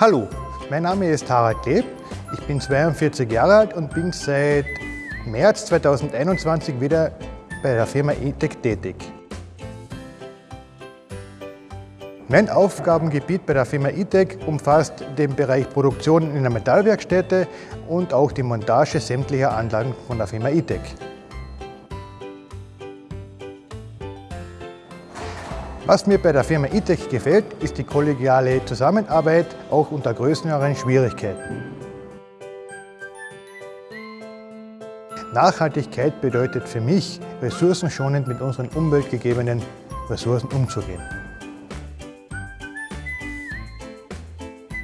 Hallo, mein Name ist Harald Kleb, ich bin 42 Jahre alt und bin seit März 2021 wieder bei der Firma E-Tech tätig. Mein Aufgabengebiet bei der Firma E-Tech umfasst den Bereich Produktion in der Metallwerkstätte und auch die Montage sämtlicher Anlagen von der Firma E-Tech. Was mir bei der Firma E-Tech gefällt, ist die kollegiale Zusammenarbeit, auch unter größeren Schwierigkeiten. Nachhaltigkeit bedeutet für mich, ressourcenschonend mit unseren umweltgegebenen Ressourcen umzugehen.